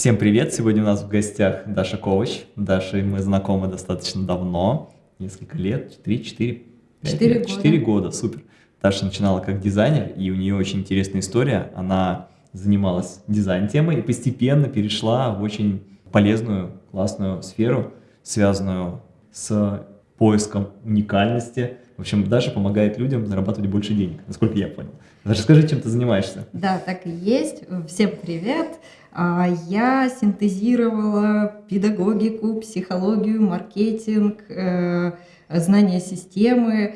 Всем привет! Сегодня у нас в гостях Даша Ковач. Даша мы знакомы достаточно давно, несколько лет, 3, 4, 5 4 лет, года. 4 года, супер. Даша начинала как дизайнер, и у нее очень интересная история. Она занималась дизайн-темой и постепенно перешла в очень полезную, классную сферу, связанную с поиском уникальности. В общем, Даша помогает людям зарабатывать больше денег, насколько я понял. Даша, скажи, чем ты занимаешься? Да, так и есть. Всем привет. А, Я синтезировала педагогику, психологию, маркетинг, э, знания системы,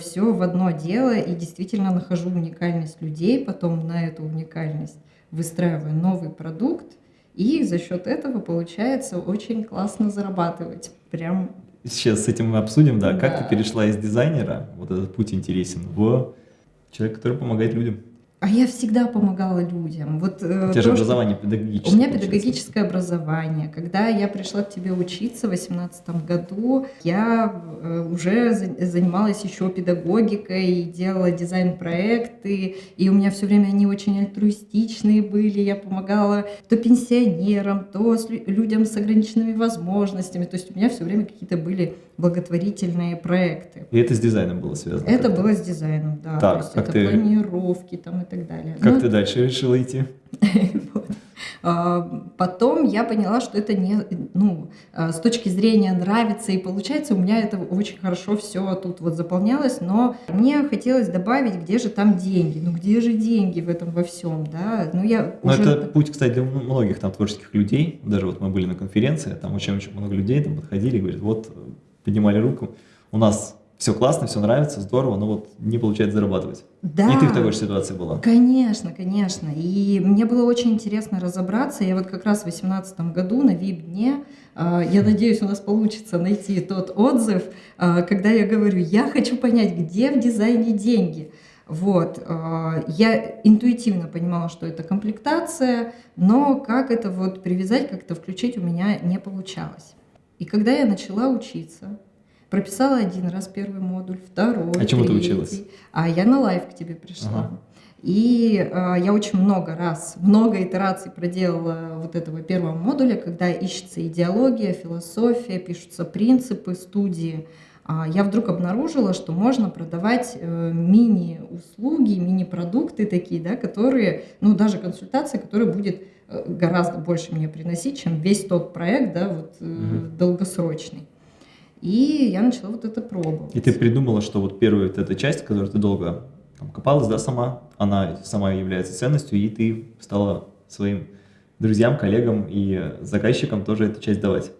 все в одно дело и действительно нахожу уникальность людей, потом на эту уникальность выстраиваю новый продукт, и за счет этого получается очень классно зарабатывать. Прям Сейчас с этим мы обсудим, да, как Да. ты перешла из дизайнера, вот этот путь интересен, в человека, который помогает людям. А я всегда помогала людям. Вот, э, У тебя же образование педагогическое. У меня педагогическое образование. Когда я пришла к тебе учиться в 2018 году, я э, уже за- занималась еще педагогикой, делала дизайн-проекты, и у меня все время они очень альтруистичные были. Я помогала то пенсионерам, то людям с ограниченными возможностями. То есть у меня все время какие-то были благотворительные проекты. И это с дизайном было связано. Это было с дизайном, да. Так, то есть как это ты- планировки там и так далее. Как Ну, ты дальше решила идти? А, Потом я поняла, что это не, ну, а, с точки зрения нравится и получается, у меня это очень хорошо все тут вот заполнялось, но мне хотелось добавить, где же там деньги, ну где же деньги в этом во всем, да, ну я Ну, уже... это путь, кстати, для многих там творческих людей. Даже вот мы были на конференции, там очень-очень много людей там подходили говорят, вот, поднимали руку, у нас все классно, все нравится, здорово, но вот не получается зарабатывать. Да. И ты в такой же ситуации была. Конечно, конечно. И мне было очень интересно разобраться. Я вот как раз в 2018 году на VIP-дне, а, я надеюсь, у нас получится найти тот отзыв, а, когда я говорю, я хочу понять, где в дизайне деньги. Вот, а, я интуитивно понимала, что это комплектация, но как это вот привязать, как это включить у меня не получалось. И когда я начала учиться, прописала один раз первый модуль, второй, А чему ты училась? а я на live к тебе пришла. Ага. И э, я очень много раз, много итераций проделала вот этого первого модуля, когда ищется идеология, философия, пишутся принципы студии. А я вдруг обнаружила, что можно продавать э, мини-услуги, мини-продукты такие, да, которые, ну даже консультация, которая будет э, гораздо больше мне приносить, чем весь тот проект, да, вот э, Мгм. долгосрочный. И я начала вот это пробовать. И ты придумала, что вот первая вот эта часть, которую ты долго там, копалась, да, сама, она сама является ценностью, и ты стала своим друзьям, коллегам и заказчикам тоже эту часть давать.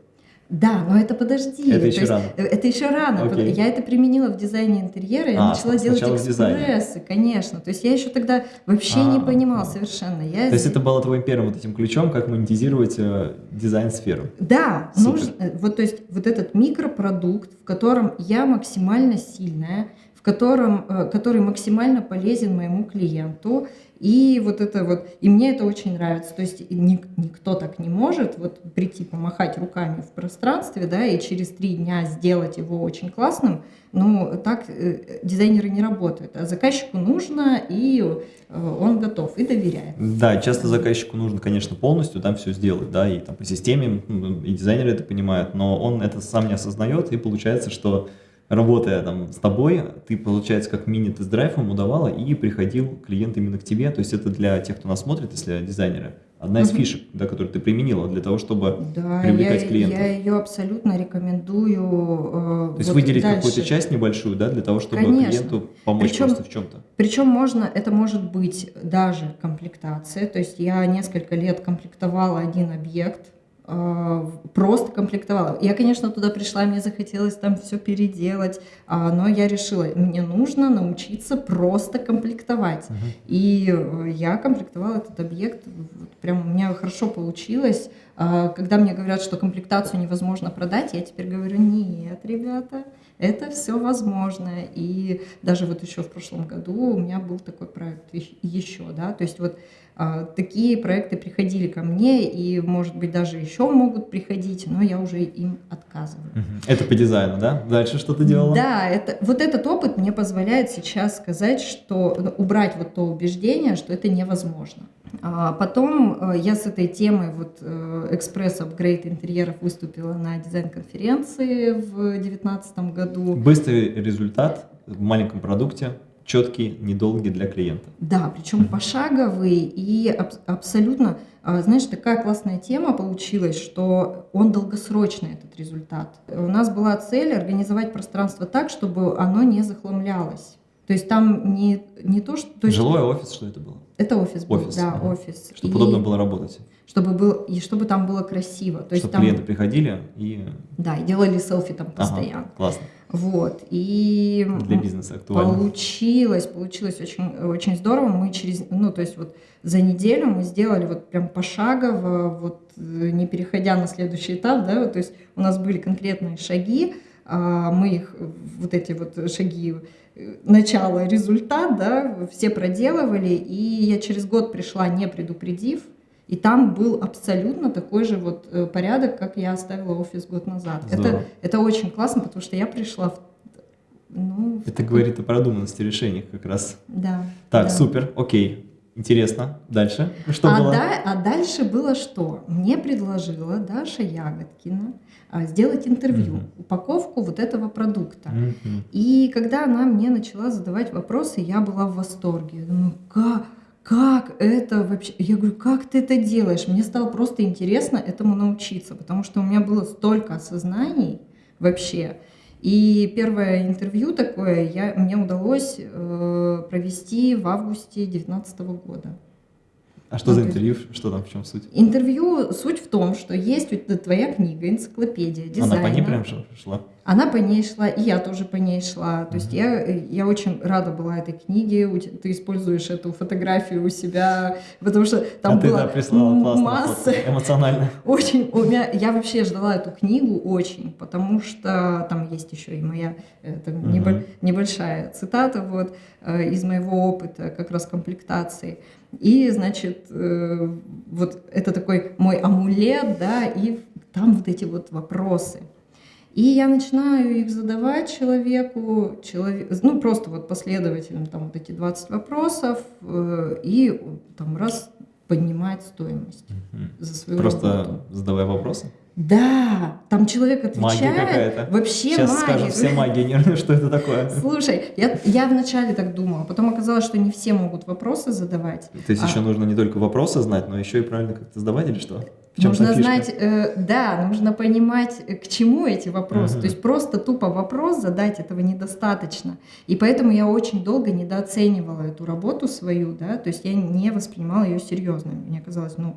Да, но это подожди. Это то еще есть, рано. э, Это еще рано. Окей. Я это применила в дизайне интерьера, я А, начала делать экспрессы, конечно. То есть я еще тогда вообще не А, понимала да. совершенно. Я То есть это было твоим первым вот этим ключом, как монетизировать э, дизайн-сферу. Да, Супер. нужно, э, вот то есть вот этот микропродукт, в котором я максимально сильная, в котором, э, который максимально полезен моему клиенту, и вот это вот, и мне это очень нравится. То есть ник- никто так не может вот прийти помахать руками в пространстве, да, и через три дня сделать его очень классным. Ну, так э, дизайнеры не работают. А заказчику нужно, и э, он готов, и доверяет. Да, часто заказчику нужно, конечно, полностью там все сделать, да, и там по системе, и дизайнеры это понимают, но он это сам не осознает, и получается, что работая там с тобой, ты, получается, как мини-тест-драйв ему давала, и приходил клиент именно к тебе, то есть это для тех, кто нас смотрит, если дизайнеры, одна из фишек, да, которую ты применила для того, чтобы Да, привлекать я, клиентов. я ее абсолютно рекомендую. э, То есть вот выделить какую-то часть небольшую, да, для того, чтобы Конечно. клиенту помочь Причем- просто в чем-то. Причем можно, это может быть даже комплектация. То есть я несколько лет комплектовала один объект, просто комплектовала. Я, конечно, туда пришла, мне захотелось там все переделать, а, но я решила, мне нужно научиться просто комплектовать. И э, я комплектовала этот объект, вот прям у меня хорошо получилось. А, Когда мне говорят, что комплектацию невозможно продать, я теперь говорю, нет, ребята, это все возможно. И даже вот еще в прошлом году у меня был такой проект ещ- еще, да, то есть вот а, такие проекты приходили ко мне, и, может быть, даже еще могут приходить, но я уже им отказываю. Это по дизайну, да? Дальше что ты делала? Да, это, вот этот опыт мне позволяет сейчас сказать, что ну, убрать вот то убеждение, что это невозможно. А потом э, я с этой темой вот э, экспресс апгрейд интерьеров выступила на дизайн-конференции в 2019 году. Быстрый результат в маленьком продукте, четкий, недолгий для клиента. Да, причем пошаговый и аб абсолютно, а, знаешь, такая классная тема получилась, что он долгосрочный, этот результат. У нас была цель организовать пространство так, чтобы оно не захламлялось. То есть там не, не то, что... То есть, Жилой офис, что это было? Это офис был, Офис, да, ага. офис. Чтобы И удобно было работать. Чтобы был, и чтобы там было красиво. То есть Чтобы там, клиенты приходили и... да, и делали селфи там Ага, постоянно. классно. Вот. И Для бизнеса актуально. получилось, получилось очень, очень здорово. Мы через, ну, то есть вот за неделю мы сделали вот прям пошагово, вот э, не переходя на следующий этап, да, вот, то есть у нас были конкретные шаги, а, мы их, вот эти вот шаги, э, начало, результат, да, все проделывали, и я через год пришла, не предупредив, и там был абсолютно такой же вот э, порядок, как я оставила офис год назад. Здорово. Это, это очень классно, потому что я пришла в, ну, в Это такой- говорит о продуманности решений как раз. Да. Так, да. супер, окей. Интересно. Дальше. Что а, было? да- а дальше было что? Мне предложила Даша Ягодкина а, сделать интервью, Мгм. упаковку вот этого продукта. Мгм. И когда она мне начала задавать вопросы, я была в восторге. Я думаю, как, как это вообще? Я говорю, как ты это делаешь? Мне стало просто интересно этому научиться, потому что у меня было столько осознаний вообще. И первое интервью такое я, мне удалось э, провести в августе 2019 года. А что за интервью? Что там, в чем суть? Интервью, суть в том, что есть твоя книга, энциклопедия дизайна. Она по ней прям шла? Она по ней шла, и я тоже по ней шла. То есть я, я очень рада была этой книге. Ты используешь эту фотографию у себя, потому что там а ты, было да, прислала масса. Эмоционально. Очень, у меня, я вообще ждала эту книгу очень, потому что там есть еще и моя это, небо- небольшая цитата вот, э, из моего опыта как раз комплектации. И, значит, э, вот это такой мой амулет, да, и там вот эти вот вопросы. И я начинаю их задавать человеку, человек, ну просто вот последовательно, там вот эти 20 вопросов, э, и там раз поднимать стоимость Мгм. за свою работу. Просто задавай вопросы. Да, там человек Магия отвечает. какая-то. Вообще Сейчас магия. скажут все магии нервные, что это такое. Слушай, я, я вначале так думала, потом оказалось, что не все могут вопросы задавать. То есть А. еще нужно не только вопросы знать, но еще и правильно как-то задавать или что? В чем нужно знать, э, да, нужно понимать, э, к чему эти вопросы. Мгм. То есть просто тупо вопрос задать этого недостаточно. И поэтому я очень долго недооценивала эту работу свою, да, то есть я не воспринимала ее серьезно. Мне казалось, ну,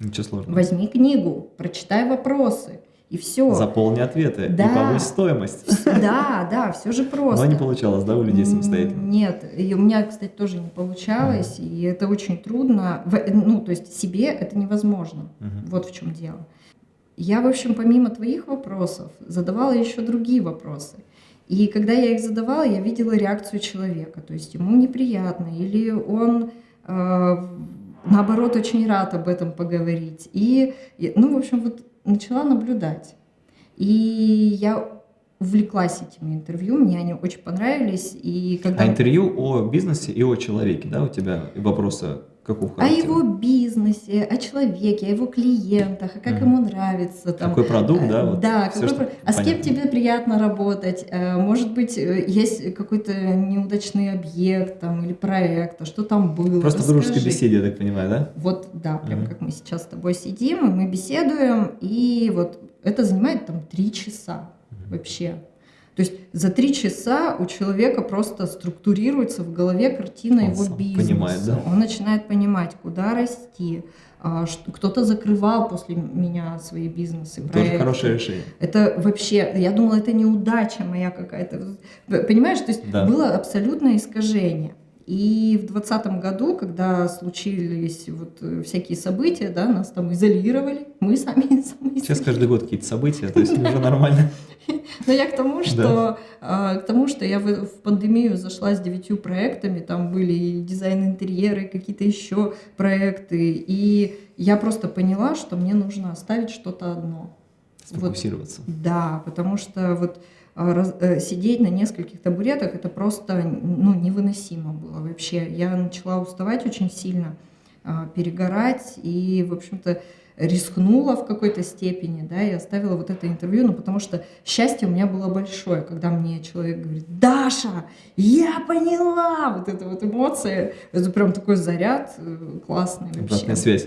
Ничего сложного. возьми книгу, прочитай вопросы, и все. Заполни ответы Да. и повысь стоимость. Да, да, все же просто. Но не получалось, да, у людей самостоятельно? Нет, и у меня, кстати, тоже не получалось, и это очень трудно. Ну, то есть себе это невозможно. Мгм. Вот в чем дело. Я, в общем, помимо твоих вопросов, задавала еще другие вопросы. И когда я их задавала, я видела реакцию человека. То есть ему неприятно, или он, э, наоборот, очень рад об этом поговорить. И, ну, в общем, вот начала наблюдать. И я увлеклась этими интервью, мне они очень понравились. И когда... А интервью о бизнесе и о человеке, да, у тебя вопросы какого о его бизнесе, о человеке, о его клиентах, а как Мгм. ему нравится. Там, Какой продукт, да? Э, вот да, всё, какой что а с кем понятно. тебе приятно работать? Э, Может быть, э, есть какой-то неудачный объект там, или проект, а что там было? Просто в дружеской Расскажи. беседе, я так понимаю, да? Вот, да, прям Мгм. как мы сейчас с тобой сидим, и мы беседуем, и вот это занимает там три часа вообще. То есть за три часа у человека просто структурируется в голове картина Он его бизнеса. понимает, да? Он начинает понимать, куда расти. а, Кто-то закрывал после меня свои бизнесы, Тоже проекты. хорошее решение. Это вообще, я думала, это неудача моя какая-то. Понимаешь, то есть Да. было абсолютное искажение. И в двадцатом году, когда случились вот э, всякие события, да, нас там изолировали, мы сами сами Сейчас каждый год какие-то события, то есть уже нормально. но я к тому, что а, к тому, что я в, пандемию зашла с девятью проектами, там были и дизайн интерьеры, какие-то еще проекты, и я просто поняла, что мне нужно оставить что-то одно. Вот. Сфокусироваться. Да, потому что вот сидеть на нескольких табуретах это просто ну, невыносимо было вообще. Я начала уставать очень сильно. а, перегорать и, в общем-то, рискнула в какой-то степени, да, и оставила вот это интервью, ну, потому что счастье у меня было большое, когда мне человек говорит, Даша, я поняла, вот эта вот эмоция, это прям такой заряд э, классный вообще. Обратная связь.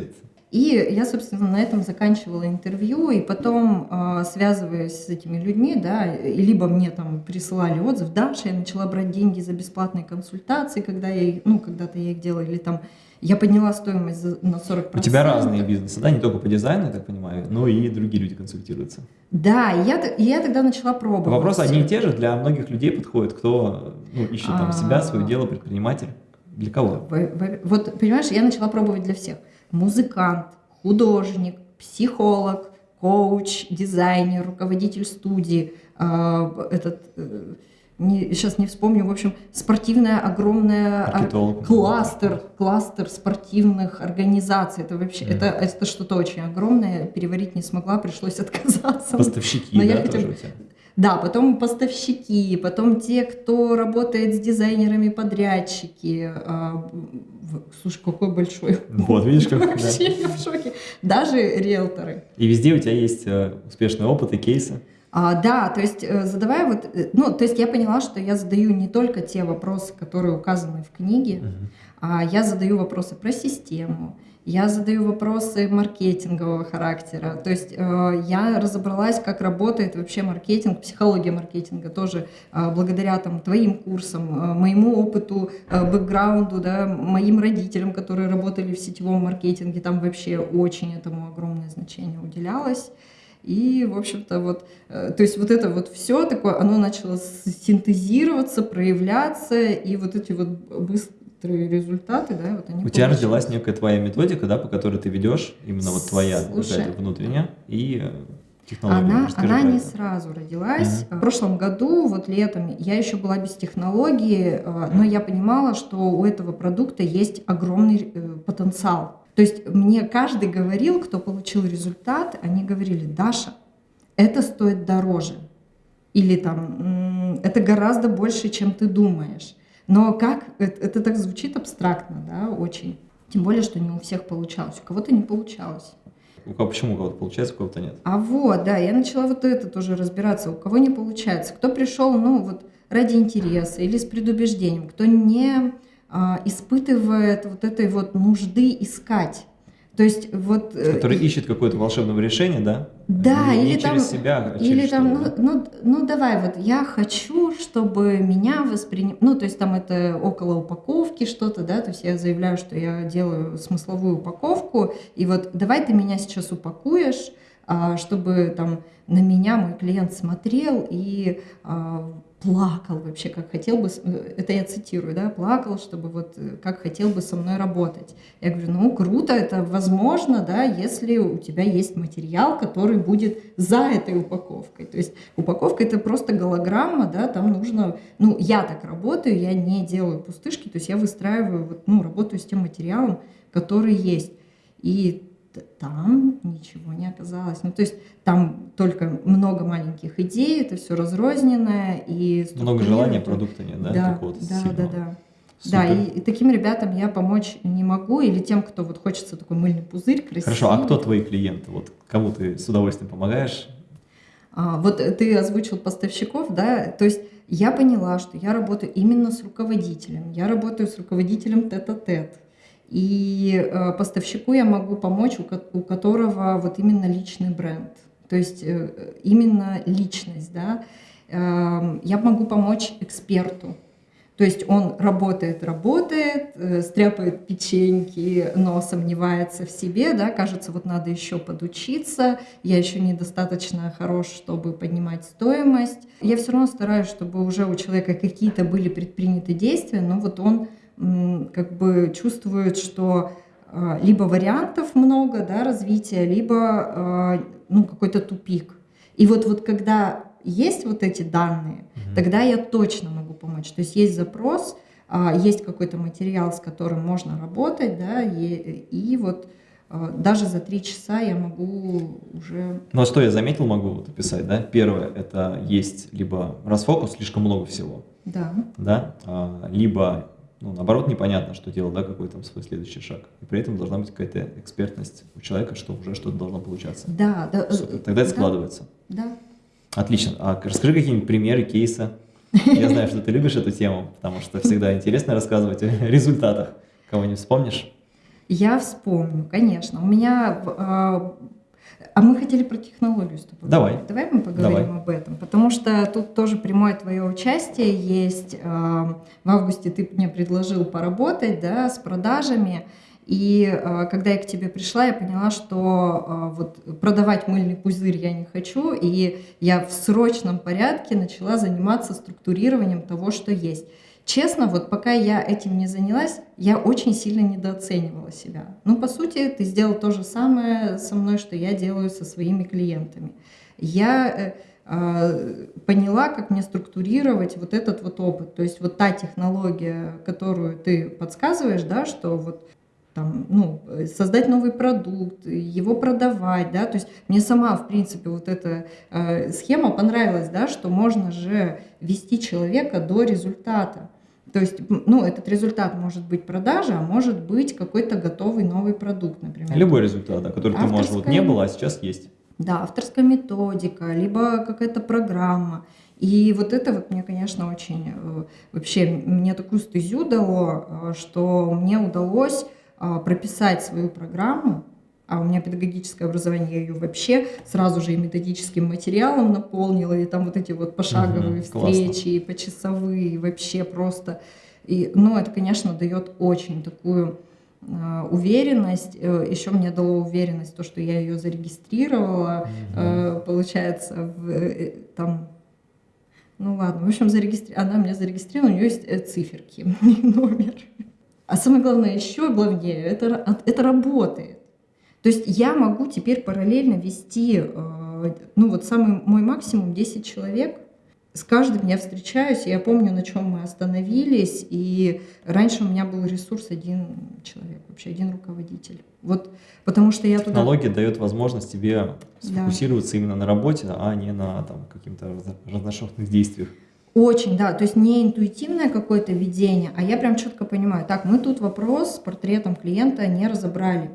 И я, собственно, на этом заканчивала интервью, и потом, э, связываясь с этими людьми, да, и либо мне там присылали отзыв, Даша, я начала брать деньги за бесплатные консультации, когда я, ну, когда-то я их делала, или там я подняла стоимость на 40%. У тебя разные бизнесы, да, не только по дизайну, я так понимаю, но и другие люди консультируются. Да, и я, и я тогда начала пробовать. Вопросы одни и те же, для многих людей подходят, кто ну, ищет там себя, свое дело, предприниматель. Для кого? Вот, понимаешь, я начала пробовать для всех музыкант, художник, психолог, коуч, дизайнер, руководитель студии, э, этот, э, не, сейчас не вспомню, в общем, спортивная огромная ар- кластер, кластер спортивных организаций. Это вообще, mm. это, это что-то очень огромное, переварить не смогла, пришлось отказаться. Поставщики, Но да, я тоже у тебя? Да, потом поставщики, потом те, кто работает с дизайнерами, подрядчики. А, слушай, какой большой. Вот, видишь, как... Вообще я в шоке. Даже риэлторы. И везде у тебя есть э, успешный опыт и кейсы. А, да, то есть э, задавая вот, э, ну, то есть я поняла, что я задаю не только те вопросы, которые указаны в книге, uh -huh. а я задаю вопросы про систему, я задаю вопросы маркетингового характера. То есть э, я разобралась, как работает вообще маркетинг, психология маркетинга тоже э, благодаря там, твоим курсам, э, моему опыту, э, бэкграунду, да, моим родителям, которые работали в сетевом маркетинге, там вообще очень этому огромное значение уделялось. И, в общем-то, вот, э, то есть вот это вот все такое, оно начало синтезироваться, проявляться, и вот эти вот быстро некоторые результаты, да, вот они. У тебя родилась некая твоя методика, да, по которой ты ведешь, именно вот твоя вот внутренняя и э, технология. Она, она не сразу родилась. Uh-huh. В прошлом году, вот летом, я еще была без технологии, э, но я понимала, что у этого продукта есть огромный потенциал. То есть мне каждый говорил, кто получил результат, они говорили, Даша, это стоит дороже. Или там, это гораздо больше, чем ты думаешь. Но как, это, это так звучит абстрактно, да, очень. Тем более, что не у всех получалось, у кого-то не получалось. У кого, почему у кого-то получается, у кого-то нет? А вот, да, я начала вот это тоже разбираться, у кого не получается. Кто пришел, ну, вот ради интереса или с предубеждением, кто не а, испытывает вот этой вот нужды искать то есть вот... Э, Который ищет какое-то волшебное решение, да? Да, не, или не там... через себя, а или через там, ну, ну, ну давай, вот я хочу, чтобы меня воспринимали... Ну, то есть там это около упаковки что-то, да, то есть я заявляю, что я делаю смысловую упаковку, и вот давай ты меня сейчас упакуешь, а, чтобы там на меня мой клиент смотрел и а, плакал вообще, как хотел бы, э, это я цитирую, да, плакал, чтобы вот э, как хотел бы со мной работать. Я говорю, ну круто, это возможно, да, если у тебя есть материал, который будет за этой упаковкой. То есть упаковка это просто голограмма, да, там нужно, ну я так работаю, я не делаю пустышки, то есть я выстраиваю, ну работаю с тем материалом, который есть. И там ничего не оказалось. Ну, то есть там только много маленьких идей, это все разрозненное и много желания, продукта нет, да? Да, да, да, да. Супер. Да, и, и таким ребятам я помочь не могу, или тем, кто вот хочется такой мыльный пузырь красивый. Хорошо, а кто твои клиенты? Вот кому ты с удовольствием помогаешь? А, вот ты озвучил поставщиков, да, то есть я поняла, что я работаю именно с руководителем, я работаю с руководителем тет-а-тет. -тет. И э, поставщику я могу помочь, у, которого вот именно личный бренд, то есть э, именно личность, да. Э, я могу помочь эксперту, то есть он работает, работает, э, стряпает печеньки, но сомневается в себе, да, кажется, вот надо еще подучиться, я еще недостаточно хорош, чтобы поднимать стоимость. Я все равно стараюсь, чтобы уже у человека какие-то были предприняты действия, но вот он как бы чувствуют, что а, либо вариантов много да, развития, либо а, ну, какой-то тупик. И вот, вот когда есть вот эти данные, угу. тогда я точно могу помочь. То есть есть запрос, а, есть какой-то материал, с которым можно работать, да, и, и вот даже за три часа я могу уже... Ну а что я заметил, могу вот описать, да? Первое, это есть либо расфокус, слишком много всего. Да. Да? Либо ну, наоборот, непонятно, что делать, да, какой там свой следующий шаг. И при этом должна быть какая-то экспертность у человека, что уже что-то должно получаться. Да, да. Супер. Тогда это да, складывается. Да. Отлично. А расскажи какие-нибудь примеры, кейсы. Я знаю, что ты любишь эту тему, потому что всегда интересно рассказывать о результатах. Кого-нибудь вспомнишь? Я вспомню, конечно. У меня а, а мы хотели про технологию с тобой. Давай. Давай мы поговорим Давай. об этом. Потому что тут тоже прямое твое участие есть. В августе ты мне предложил поработать да, с продажами. И э, когда я к тебе пришла, я поняла, что э, вот продавать мыльный пузырь я не хочу, и я в срочном порядке начала заниматься структурированием того, что есть. Честно, вот пока я этим не занялась, я очень сильно недооценивала себя. Ну, по сути, ты сделал то же самое со мной, что я делаю со своими клиентами. Я э, э, поняла, как мне структурировать вот этот вот опыт. То есть вот та технология, которую ты подсказываешь, да, что вот там, ну, создать новый продукт, его продавать, да, то есть мне сама, в принципе, вот эта э, схема понравилась, да, что можно же вести человека до результата. То есть, ну, этот результат может быть продажа, а может быть какой-то готовый новый продукт, например. Любой результат, да, который Авторская... ты, может, вот не было, а сейчас есть. Да, авторская методика, либо какая-то программа. И вот это вот мне, конечно, очень э, вообще мне такую стезю дало, э, что мне удалось а, прописать свою программу, а у меня педагогическое образование, я ее вообще сразу же и методическим материалом наполнила, и там вот эти вот пошаговые угу, встречи, классно. и почасовые, и вообще просто. И, ну, это, конечно, дает очень такую э, уверенность. Э, Еще мне дало уверенность то, что я ее зарегистрировала, э, получается, в, э, там ну ладно, в общем, зарегистри... она меня зарегистрировала, у нее есть циферки, номер. А самое главное, еще главнее, это, это работает. То есть я могу теперь параллельно вести, э, ну вот самый мой максимум 10 человек. С каждым я встречаюсь, я помню, на чем мы остановились, и раньше у меня был ресурс один человек, вообще один руководитель. Вот, потому что я туда... Технология дает возможность тебе сфокусироваться да. именно на работе, а не на там, каких-то разношерстных действиях. Очень, да, то есть не интуитивное какое-то видение, а я прям четко понимаю, так, мы тут вопрос с портретом клиента не разобрали.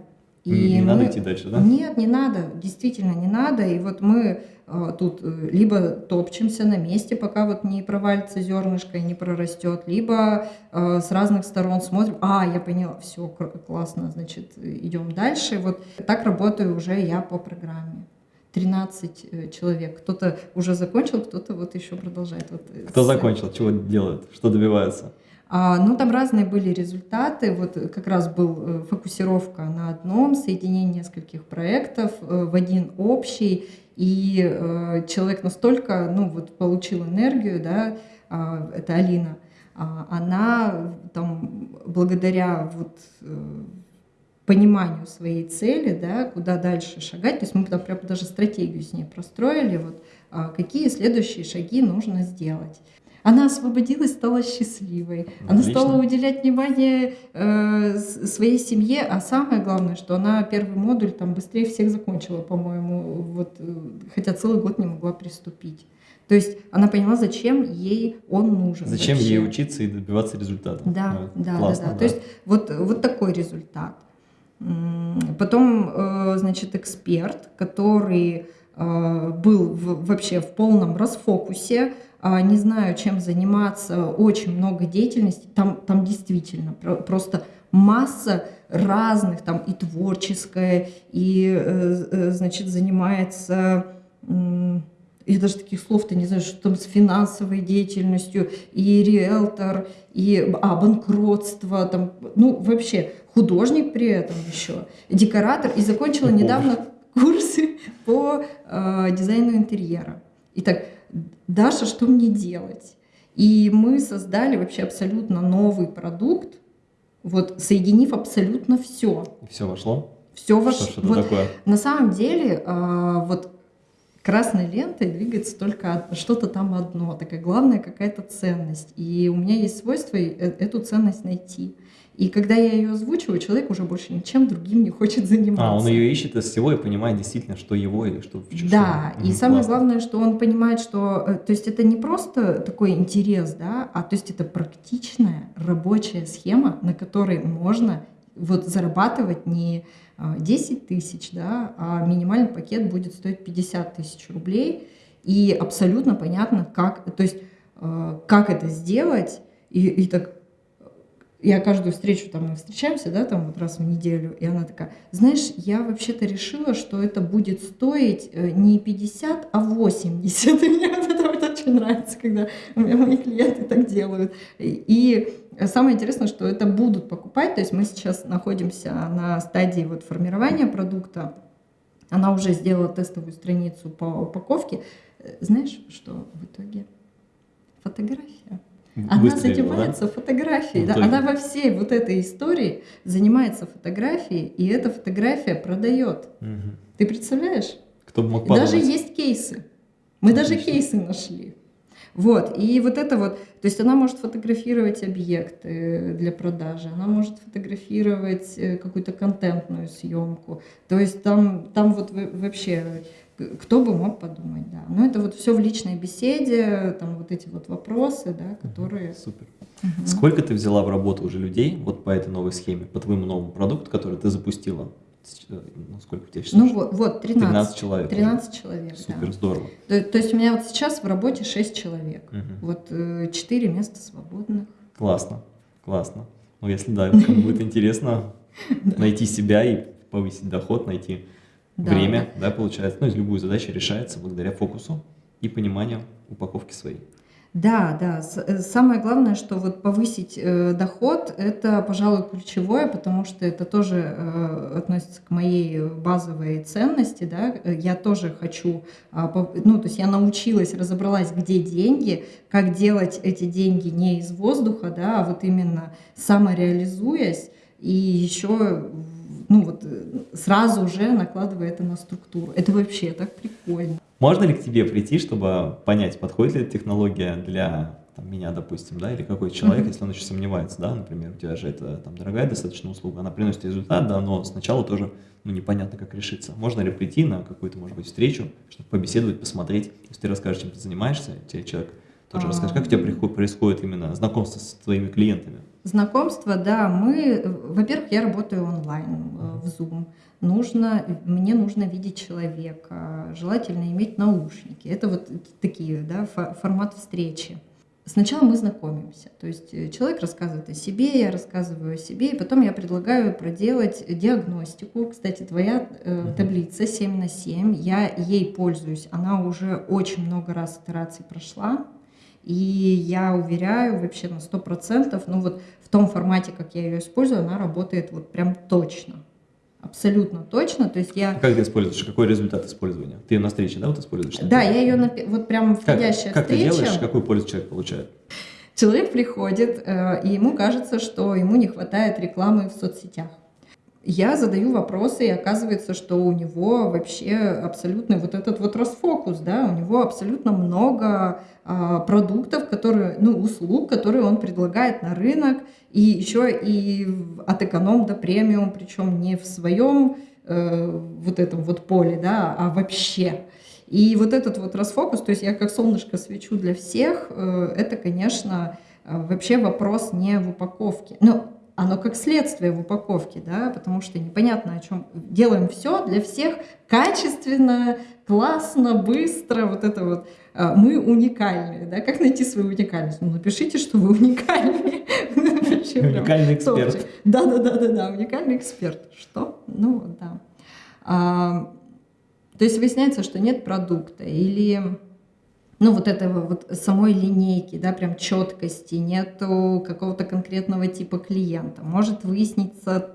И не мы... надо идти дальше, да? Нет, не надо, действительно не надо. И вот мы э, тут э, либо топчемся на месте, пока вот не провалится зернышко и не прорастет, либо э, с разных сторон смотрим, а, я поняла, все, классно, значит, идем дальше. Вот так работаю уже я по программе. 13 э, человек. Кто-то уже закончил, кто-то вот еще продолжает. Вот э, Кто закончил, чего делают, что добиваются? А, ну, там разные были результаты. Вот как раз был э, фокусировка на одном, соединение нескольких проектов в один общий. И э, человек настолько, ну, вот получил энергию, да, э, это Алина, э, она там благодаря вот э, пониманию своей цели, да, куда дальше шагать. То есть мы там прям даже стратегию с ней простроили, вот, а, какие следующие шаги нужно сделать. Она освободилась, стала счастливой. Она стала уделять внимание э, своей семье, а самое главное, что она первый модуль там быстрее всех закончила, по-моему, вот, э, хотя целый год не могла приступить. То есть она поняла, зачем ей он нужен. Зачем вообще. ей учиться и добиваться результата. Да, ну, да, классно, да, да. То есть вот, вот такой результат. Потом, э, значит, эксперт, который э, был вообще в полном расфокусе, не знаю, чем заниматься, очень много деятельности, там, там действительно просто масса разных, там и творческая, и, э, значит, занимается я даже таких слов-то не знаю, что там с финансовой деятельностью, и риэлтор, и а, банкротство, там, ну, вообще, художник при этом еще, декоратор, и закончила недавно курсы по э, дизайну интерьера. Итак, Даша, что мне делать? И мы создали вообще абсолютно новый продукт, вот соединив абсолютно все. Все вошло? Все вошло. Что, что вот, такое? На самом деле, э, вот красной лентой двигается только что-то там одно, такая главная какая-то ценность. И у меня есть свойство э, эту ценность найти. И когда я ее озвучиваю, человек уже больше ничем другим не хочет заниматься. А, он ее ищет из всего и понимает действительно, что его и что в чужом. Да, и Мгм, самое классно. главное, что он понимает, что, э, то есть это не просто такой интерес, да, а то есть это практичная рабочая схема, на которой можно вот зарабатывать не а, 10 тысяч, да, а минимальный пакет будет стоить 50 тысяч рублей, и абсолютно понятно, как, то есть э, как это сделать, и, и так я каждую встречу, там мы встречаемся, да, там вот раз в неделю, и она такая, знаешь, я вообще-то решила, что это будет стоить э, не 50, а 80. И мне вот это вот очень нравится, когда у меня мои клиенты так делают. И самое интересное, что это будут покупать, то есть мы сейчас находимся на стадии вот формирования продукта, она уже сделала тестовую страницу по упаковке. Э, Знаешь, что в итоге? Фотография. Она Выстрелила, да? занимается фотографией. Да. Она во всей вот этой истории занимается фотографией, и эта фотография продает. Мгм. Ты представляешь? Кто бы мог И даже подумать. есть кейсы. Мы даже Отлично. кейсы нашли. Вот, и вот это вот, то есть она может фотографировать объекты для продажи, она может фотографировать э, какую-то контентную съемку, то есть там, там вот вообще, кто бы мог подумать, да. Но это вот все в личной беседе, там вот эти вот вопросы, да, которые... Супер. Сколько ты взяла в работу уже людей вот по этой новой схеме, по твоему новому продукту, который ты запустила? Э, Ну, сколько у тебя сейчас? Ну вот, вот 13, 13 человек. уже. 13 человек, да. Супер, здорово. То, то есть у меня вот сейчас в работе 6 человек, Мгм. вот 4 места свободных. Классно, классно. Ну, если да, будет интересно найти себя и повысить доход, найти Да, время, да, получается. Ну, любую задачу решается благодаря фокусу и пониманию упаковки своей. Да, да. Э, Самое главное, что вот повысить э, доход, это, пожалуй, ключевое, потому что это тоже э, относится к моей базовой ценности, да. Э, Я тоже хочу, пов- ну, то есть я научилась, разобралась, где деньги, как делать эти деньги не из воздуха, да, а вот именно самореализуясь и еще, ну, вот э, сразу уже накладывая это на структуру. Это вообще так прикольно. Можно ли к тебе прийти, чтобы понять, подходит ли эта технология для там, меня, допустим, да, или какой-то человек, Мгм. если он еще сомневается, да, например, у тебя же это там дорогая достаточно услуга, она приносит результат, да, но сначала тоже ну, непонятно, как решиться. Можно ли прийти на какую-то, может быть, встречу, чтобы побеседовать, посмотреть, если ты расскажешь, чем ты занимаешься, тебе человек тоже А. расскажет, как у тебя происходит именно знакомство с твоими клиентами. Знакомство, да, мы, во-первых, я работаю онлайн э, в Zoom. Нужно, мне нужно видеть человека, желательно иметь наушники. Это вот такие, да, фо- формат встречи. Сначала мы знакомимся, то есть э, человек рассказывает о себе, я рассказываю о себе, и потом я предлагаю проделать диагностику. Кстати, твоя э, таблица 7 на 7, я ей пользуюсь, она уже очень много раз итераций прошла, и я уверяю вообще на 100%, ну вот в том формате, как я ее использую, она работает вот прям точно. Абсолютно точно. То есть я... Как ты используешь? Какой результат использования? Ты ее на встрече, да, вот используешь? Да, я ее напи- вот прям Как, входящая как ты встреча. делаешь, какую пользу человек получает? Человек приходит, э, и ему кажется, что ему не хватает рекламы в соцсетях. Я задаю вопросы, и оказывается, что у него вообще абсолютно вот этот вот расфокус, да, у него абсолютно много а, продуктов, которые, ну, услуг, которые он предлагает на рынок, и еще и от эконом до премиум, причем не в своем э, вот этом вот поле, да, а вообще. И вот этот вот расфокус, то есть я как солнышко свечу для всех, э, это, конечно, э, вообще вопрос не в упаковке. Ну, оно как следствие в упаковке, да, потому что непонятно о чем. Делаем все для всех качественно, классно, быстро, вот это вот. Э, Мы уникальные, да, как найти свою уникальность? Ну, напишите, что вы уникальные. Уникальный эксперт. топчик. Да, да, да, да, да, уникальный эксперт. Что? Ну, да. А, то есть выясняется, что нет продукта или ну, вот этого вот самой линейки, да, прям четкости, нету какого-то конкретного типа клиента. Может выясниться,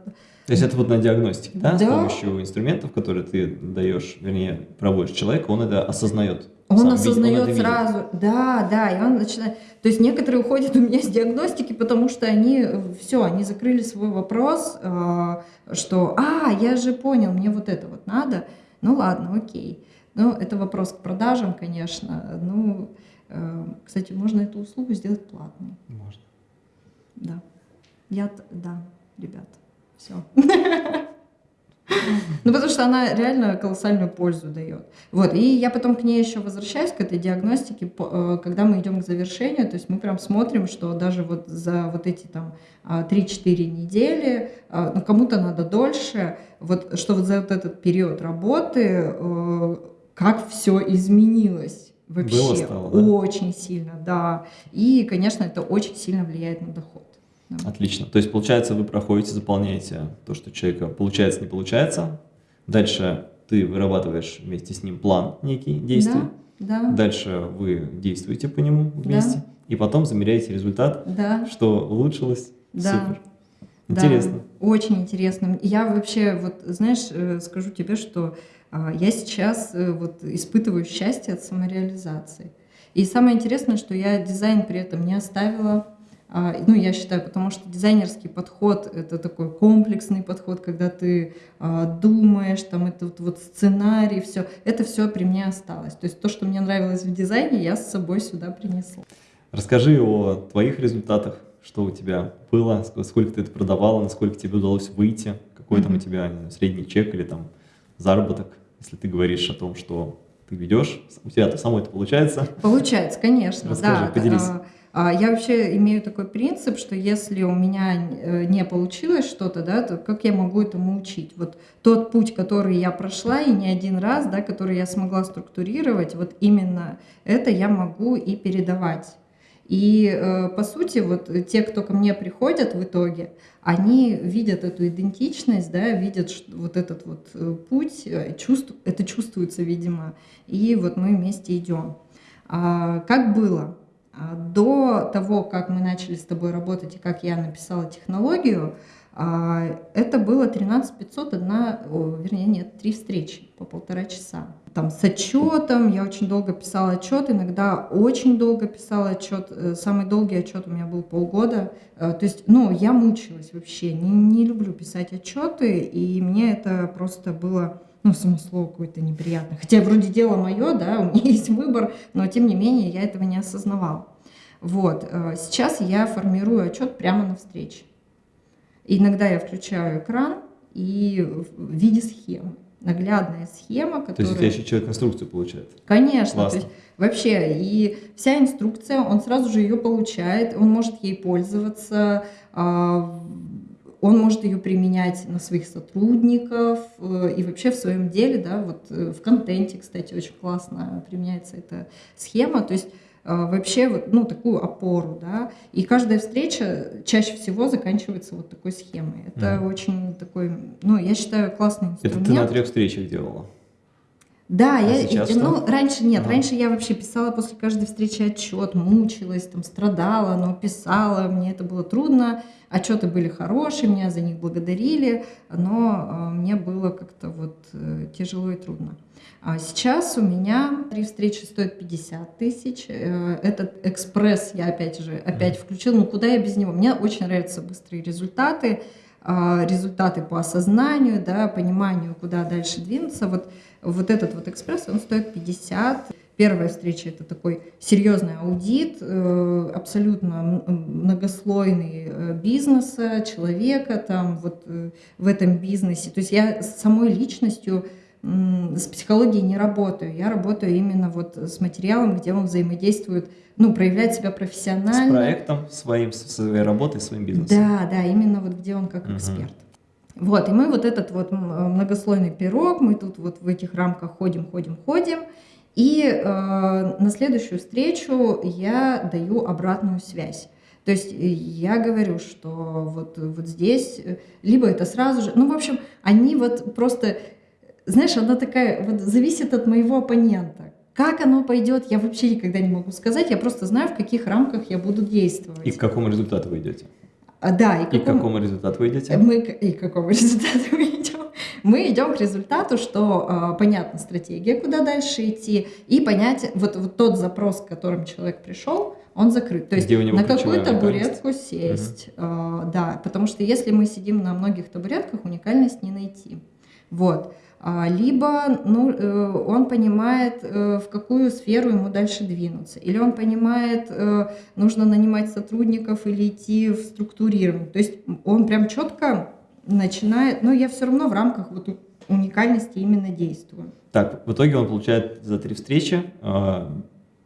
То есть это вот на диагностике, да, с Да. помощью инструментов, которые ты даешь, вернее, проводишь человеку, он это осознает. он сам, видит, осознает видит. сразу, да, да, и он начинает, то есть некоторые уходят у меня с диагностики, потому что они, все, они закрыли свой вопрос, э, что, а, я же понял, мне вот это вот надо, ну ладно, окей. Ну, это вопрос к продажам, конечно. Ну, э, кстати, можно эту услугу сделать платной, Можно. да. Я, да, ребят, все. Ну, потому что она реально колоссальную пользу дает. Вот, и я потом к ней еще возвращаюсь, к этой диагностике, э, когда мы идем к завершению, то есть мы прям смотрим, что даже вот за вот эти там 3-4 недели, а, ну, кому-то надо дольше, вот, что вот за вот этот период работы, э, как все изменилось вообще. Было стало, да? Очень сильно, да. И, конечно, это очень сильно влияет на доход. Отлично. То есть, получается, вы проходите, заполняете то, что человека получается, не получается. Дальше ты вырабатываешь вместе с ним план некий действий. Да, да. Дальше вы действуете по нему вместе. Да. И потом замеряете результат, да. что улучшилось. Да. Супер. Интересно. Да, очень интересно. Я вообще, вот, знаешь, э, скажу тебе, что я сейчас э, вот испытываю счастье от самореализации. И самое интересное, что я дизайн при этом не оставила а, ну, я считаю, потому что дизайнерский подход — это такой комплексный подход, когда ты а, думаешь, там, этот вот сценарий, все, это все при мне осталось. То есть то, что мне нравилось в дизайне, я с собой сюда принесла. Расскажи о твоих результатах, что у тебя было, сколько ты это продавала, насколько тебе удалось выйти, какой mm -hmm. там у тебя средний чек или там заработок, если ты говоришь о том, что ты ведешь, у тебя-то самой это получается? Получается, конечно, Расскажи, да. поделись. А, а, я вообще имею такой принцип, что если у меня э, не получилось что-то, да, то как я могу этому учить? Вот тот путь, который я прошла, и не один раз, да, который я смогла структурировать, вот именно это я могу и передавать. И э, по сути, вот те, кто ко мне приходят в итоге, они видят эту идентичность, да, видят вот этот вот э, путь, чувств, это чувствуется, видимо, и вот мы вместе идем. А как было? А, до того, как мы начали с тобой работать и как я написала технологию, это было 13 500, одна, вернее, нет, три встречи по полтора часа. Там с отчетом, я очень долго писала отчет, иногда очень долго писала отчет. Э, самый долгий отчет у меня был полгода. Э, то есть, ну, я мучилась вообще, не, не люблю писать отчеты, и мне это просто было ну, само слово какое-то неприятное. Хотя вроде дело мое, да, у меня есть выбор, но тем не менее я этого не осознавала. Вот, э, сейчас я формирую отчет прямо на встрече. Иногда я включаю экран и в виде схемы. Наглядная схема, которая... То есть у тебя еще человек инструкцию получает? Конечно. Классно. То есть вообще, и вся инструкция, он сразу же ее получает, он может ей пользоваться, а, он может ее применять на своих сотрудников э, и вообще в своем деле, да, вот э, в контенте, кстати, очень классно применяется эта схема, то есть вообще вот, ну, такую опору, да, и каждая встреча чаще всего заканчивается вот такой схемой. Это mm. очень такой, ну, я считаю, классный инструмент. Это ты на трех встречах делала? Да, а я, сейчас ну, раньше нет, ага. раньше я вообще писала после каждой встречи отчет, мучилась, там, страдала, но писала, мне это было трудно, отчеты были хорошие, меня за них благодарили, но э, мне было как-то вот э, тяжело и трудно. А сейчас у меня три встречи стоят 50 тысяч. Э, этот экспресс я опять же опять включил. Ну куда я без него? Мне очень нравятся быстрые результаты, результаты по осознанию, да, пониманию, куда дальше двинуться. Вот вот этот вот экспресс, он стоит 50. Первая встреча – это такой серьезный аудит, э, абсолютно многослойный э, бизнеса, человека там вот э, в этом бизнесе. То есть я с самой личностью с психологией не работаю, я работаю именно вот с материалом, где он взаимодействует, ну, проявляет себя профессионально. С проектом, своим, своей работой, своим бизнесом. Да, да, именно вот где он как угу. эксперт. Вот, и мы вот этот вот многослойный пирог, мы тут вот в этих рамках ходим, ходим, ходим, и э, на следующую встречу я даю обратную связь. То есть э, я говорю, что вот, вот здесь, э, либо это сразу же, ну, в общем, они вот просто, знаешь, она такая, вот зависит от моего оппонента. Как оно пойдет, я вообще никогда не могу сказать, я просто знаю, в каких рамках я буду действовать. И к какому результату вы идете? А, да, и, и к какому результату вы идете? Мы, и к какому результату мы идем? Мы идем к результату, что э, понятна стратегия, куда дальше идти, и понять, вот, вот тот запрос, к которому человек пришел, он закрыт. То есть на какую табуретку сесть. Угу. Э, да, потому что если мы сидим на многих табуретках, уникальность не найти. Вот. А, либо ну, э, он понимает, э, в какую сферу ему дальше двинуться, или он понимает, э, нужно нанимать сотрудников или идти в структурирование. То есть он прям четко начинает, но я все равно в рамках вот уникальности именно действую. Так, в итоге он получает за три встречи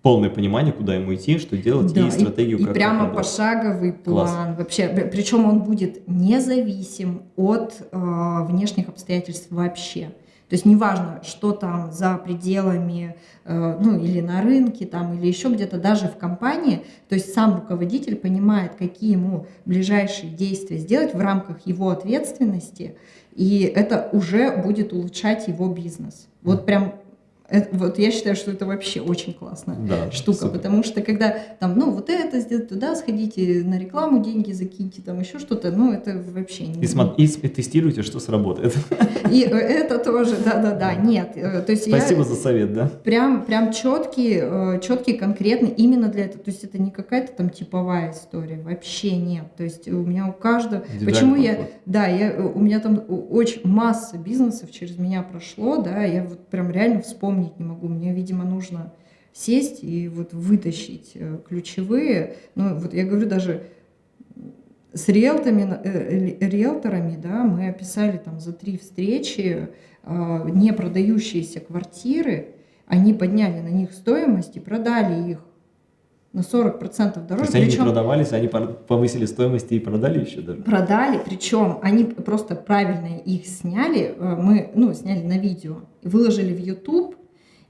полное понимание, куда ему идти, что делать, да, и стратегию, и, как И прямо пошаговый план. Класс. Вообще, причем он будет независим от э, внешних обстоятельств вообще. То есть неважно, что там за пределами, э, ну или на рынке там, или еще где-то, даже в компании, то есть сам руководитель понимает, какие ему ближайшие действия сделать в рамках его ответственности, и это уже будет улучшать его бизнес. Вот прям это, вот я считаю, что это вообще очень классная да, штука, супер. потому что когда там, ну, вот это сделать, туда сходите, на рекламу деньги закиньте, там еще что-то, ну, это вообще не... И, смо- и, тестируйте, что сработает. И это тоже, да-да-да, нет. Э, то есть Спасибо я за совет, да? Прям, прям четкий, э, четкий, конкретный, именно для этого. То есть это не какая-то там типовая история, вообще нет. То есть у меня у каждого... Почему я... Да, я, у меня там очень масса бизнесов через меня прошло, да, я вот прям реально вспомнила вспомнить не могу. Мне, видимо, нужно сесть и вот вытащить э, ключевые. Ну, вот я говорю, даже с риэлторами, э, риэлторами да, мы описали там за три встречи э, не продающиеся квартиры, они подняли на них стоимость и продали их на 40% дороже. То есть они причем, не продавались, они повысили стоимость и продали еще даже? Продали, причем они просто правильно их сняли, мы ну, сняли на видео, выложили в YouTube,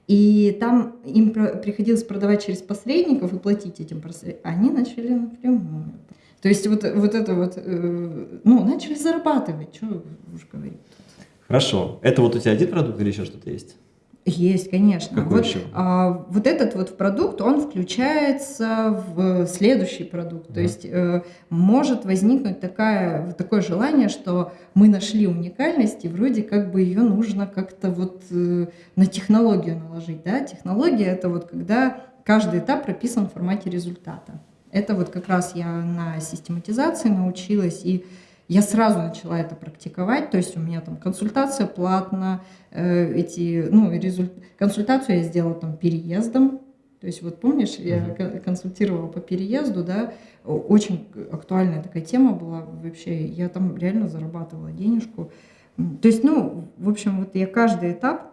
и там им приходилось продавать через посредников и платить этим посредникам. Они начали напрямую. То есть вот, вот это вот, э, ну, начали зарабатывать, что уж говорить. Хорошо. Это вот у тебя один продукт или еще что-то есть? Есть, конечно. Какой вот, еще? А, вот этот вот продукт, он включается в следующий продукт. Mm. То есть э, может возникнуть такая, такое желание, что мы нашли уникальность, и вроде как бы ее нужно как-то вот э, на технологию наложить. Да? Технология — это вот когда каждый этап прописан в формате результата. Это вот как раз я на систематизации научилась, и я сразу начала это практиковать, то есть у меня там консультация платная, э, эти, ну, результ... консультацию я сделала там переездом, то есть вот помнишь, я консультировала по переезду, да, очень актуальная такая тема была вообще, я там реально зарабатывала денежку. То есть, ну, в общем, вот я каждый этап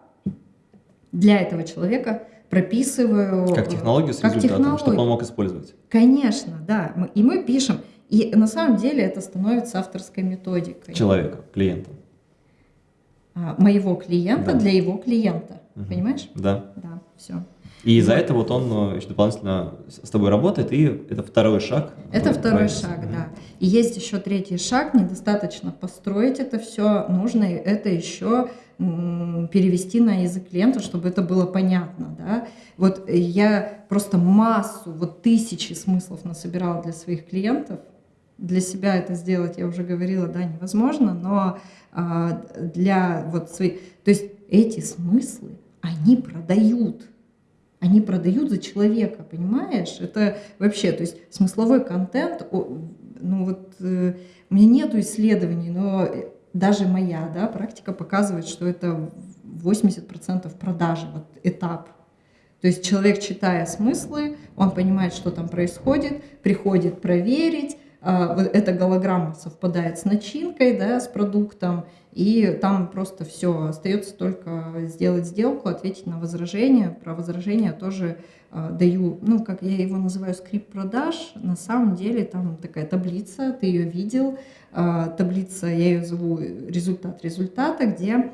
для этого человека прописываю. Как технологию с как результатом, технологию. чтобы он мог использовать. Конечно, да. И мы пишем, и на самом деле это становится авторской методикой. Человека, клиента. А, моего клиента да. для его клиента. Угу. Понимаешь? Да. Да, все. И из-за этого вот он э, еще дополнительно с тобой работает, и это второй шаг. Это второй шаг, угу. да. И есть еще третий шаг, недостаточно построить это все, нужно это еще перевести на язык клиента, чтобы это было понятно, да. Вот я просто массу, вот тысячи смыслов насобирала для своих клиентов, для себя это сделать, я уже говорила, да, невозможно, но а, для вот своих... То есть эти смыслы, они продают. Они продают за человека, понимаешь? Это вообще, то есть смысловой контент, ну вот э, у меня нету исследований, но даже моя да, практика показывает, что это 80% продажи, вот этап. То есть человек, читая смыслы, он понимает, что там происходит, приходит проверить, эта голограмма совпадает с начинкой, да, с продуктом, и там просто все, остается только сделать сделку, ответить на возражение. Про возражение тоже э, даю, ну, как я его называю, скрипт продаж. На самом деле там такая таблица, ты ее видел, э, таблица, я ее зову результат результата, где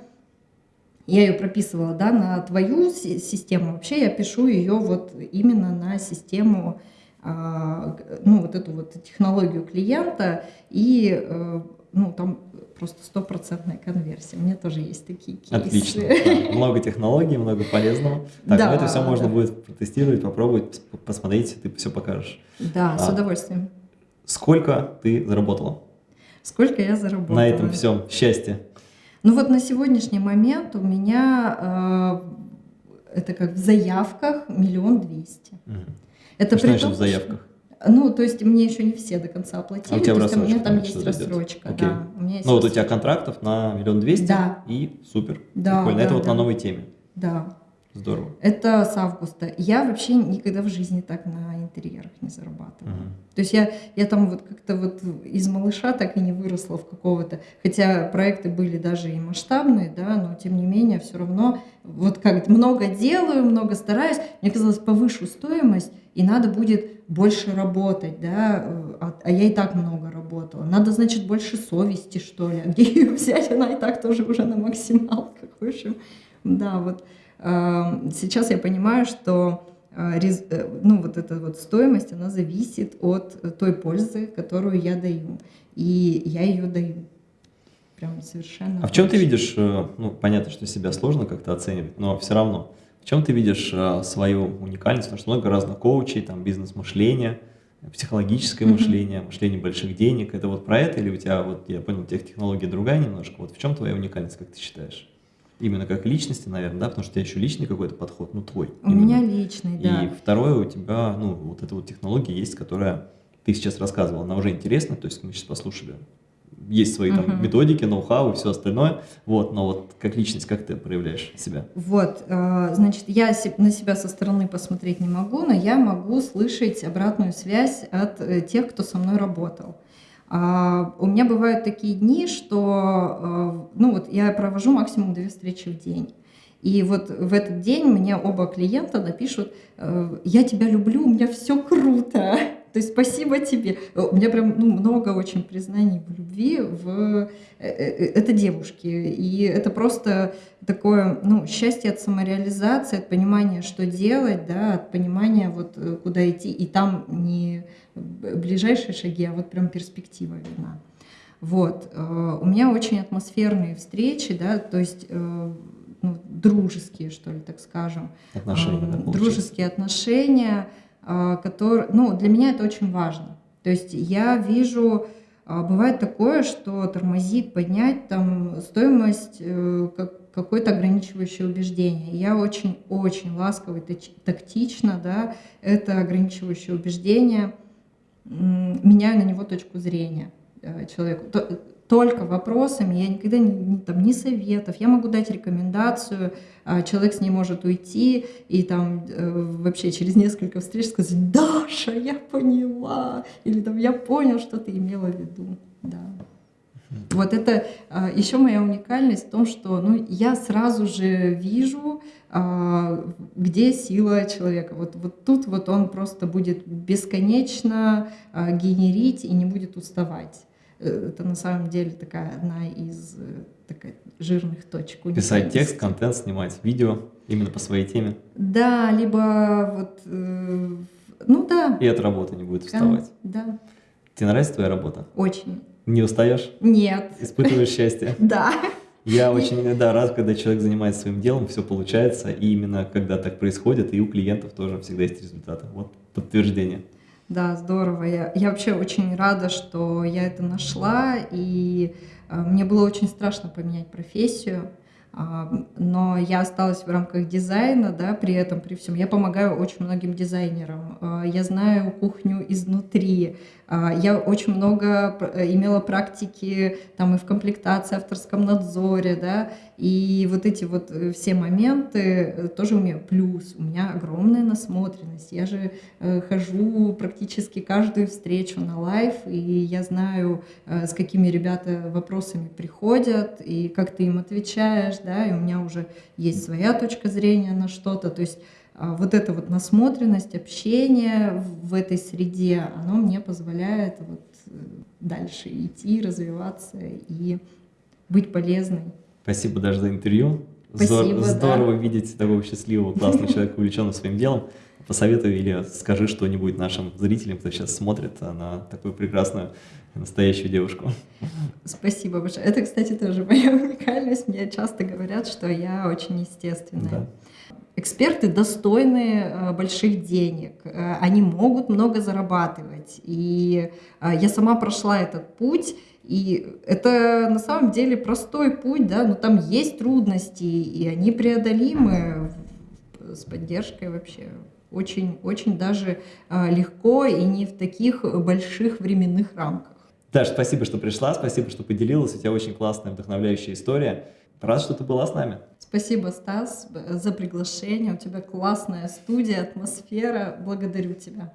я ее прописывала, да, на твою систему. Вообще я пишу ее вот именно на систему а, ну, вот эту вот технологию клиента, и э, ну, там просто стопроцентная конверсия. У меня тоже есть такие кейсы. Отлично. Да. Много технологий, много полезного. Так, да, ну это все можно да. будет протестировать, попробовать, посмотреть, ты все покажешь. Да, а, с удовольствием. Сколько ты заработала? Сколько я заработала? На этом всем счастье. Ну вот на сегодняшний момент у меня э, это как в заявках миллион двести. Угу. Это что том, в заявках? Ну, то есть мне еще не все до конца оплатили. А у тебя то есть у меня там есть рассрочка, Окей. да. У меня есть Ну вот у тебя контрактов на миллион двести Да. и супер. Да, Прикольно. да, Это вот да. на новой теме. Да. Здорово. Это с августа. Я вообще никогда в жизни так на интерьерах не зарабатывала. Мгм. То есть я, я там вот как-то вот из малыша так и не выросла в какого-то, хотя проекты были даже и масштабные, да, но тем не менее все равно вот как много делаю, много стараюсь, мне казалось повышу стоимость и надо будет больше работать, да, э, а, а я и так много работала. Надо, значит, больше совести, что ли. А где ее взять? Она и так тоже уже на максималках. В общем, да, вот сейчас я понимаю, что э, э, ну, вот эта вот стоимость, она зависит от э, той пользы, которую я даю. И я ее даю. Прям совершенно. А в чем ты видишь, ну, понятно, что себя сложно как-то оценивать, но все равно, в чем ты видишь свою уникальность? Потому что много разных коучей, там, бизнес-мышление, психологическое Мгм. мышление, мышление больших денег. Это вот про это или у тебя, вот я понял, технология другая немножко. Вот в чем твоя уникальность, как ты считаешь? Именно как личности, наверное, да, потому что у тебя еще личный какой-то подход, ну, твой. У именно. меня личный, да. И второе, у тебя, ну, вот эта вот технология есть, которая ты сейчас рассказывал, она уже интересна, то есть мы сейчас послушали. Есть свои там Мгм. методики, ноу-хау и все остальное, вот, но вот как личность, как ты проявляешь себя? Вот, э, значит, я на себя со стороны посмотреть не могу, но я могу слышать обратную связь от э, тех, кто со мной работал. А, У меня бывают такие дни, что, э, ну вот, я провожу максимум две встречи в день. И вот в этот день мне оба клиента напишут, э, я тебя люблю, у меня все круто. То есть спасибо тебе. Э, У меня прям ну, много очень признаний в любви. В... э, э, Это девушки. И это просто такое ну, счастье от самореализации, от понимания, что делать, да, от понимания, вот, куда идти. И там не ближайшие шаги, а вот прям перспектива видна. Вот. У меня очень атмосферные встречи, да, то есть ну, дружеские, что ли, так скажем. Отношения, да, получается? дружеские отношения, а, которые, ну, для меня это очень важно. То есть я вижу, а, бывает такое, что тормозит поднять там стоимость э, как- какое-то ограничивающее убеждение. Я очень-очень ласково и тактично, да, это ограничивающее убеждение меняю на него точку зрения э, человеку. То- Только вопросами, я никогда не, не- там, ни советов, я могу дать рекомендацию, а человек с ней может уйти и там э, вообще через несколько встреч сказать, Даша, я поняла, или там я понял, что ты имела в виду. Да. Вот это еще моя уникальность в том, что ну, я сразу же вижу, а, где сила человека. Вот, вот тут вот он просто будет бесконечно а, генерить и не будет уставать. Это на самом деле такая одна из э, такая, жирных точек. Писать текст, контент, снимать видео именно по своей теме, Да, либо вот, э, ну да. и от работы не будет уставать. Да, Тебе нравится твоя работа? очень. Не устаешь? Нет. Испытываешь счастье? Да. Я очень да, рад, когда человек занимается своим делом, все получается, и именно когда так происходит, и у клиентов тоже всегда есть результаты. Вот подтверждение. Да, здорово. Я, я вообще очень рада, что я это нашла, и э, мне было очень страшно поменять профессию, а, но я осталась в рамках дизайна, да, при этом, при всем. Я помогаю очень многим дизайнерам, а, я знаю кухню изнутри, я очень много э, имела практики там и в комплектации, авторском надзоре, да, и вот эти вот э, все моменты э, тоже умею. Плюс у меня огромная насмотренность. Я же хожу практически каждую встречу на live, и я знаю, с какими ребята вопросами приходят, и как ты им отвечаешь, да, и у меня уже есть своя точка зрения на что-то. То есть а, вот эта вот насмотренность, общение в этой среде, оно мне позволяет вот э, дальше идти, развиваться и быть полезной. Спасибо даже за интервью. Спасибо, да. Здорово видеть такого счастливого, классного человека, увлеченного своим делом. Посоветуй или скажи что-нибудь нашим зрителям, кто сейчас смотрит а, на такую прекрасную, настоящую девушку. Спасибо большое. Это, кстати, тоже моя уникальность. Мне часто говорят, что я очень естественная. Да. Эксперты достойны э, больших денег, Э, они могут много зарабатывать. И я сама прошла этот путь, и это на самом деле простой путь, да, но там есть трудности, и они преодолимы с поддержкой вообще очень, очень даже а, легко и не в таких больших временных рамках. Даш, спасибо, что пришла, спасибо, что поделилась. У тебя очень классная, вдохновляющая история. Рад, что ты была с нами. Спасибо, Стас, за приглашение. У тебя классная студия, атмосфера. Благодарю тебя.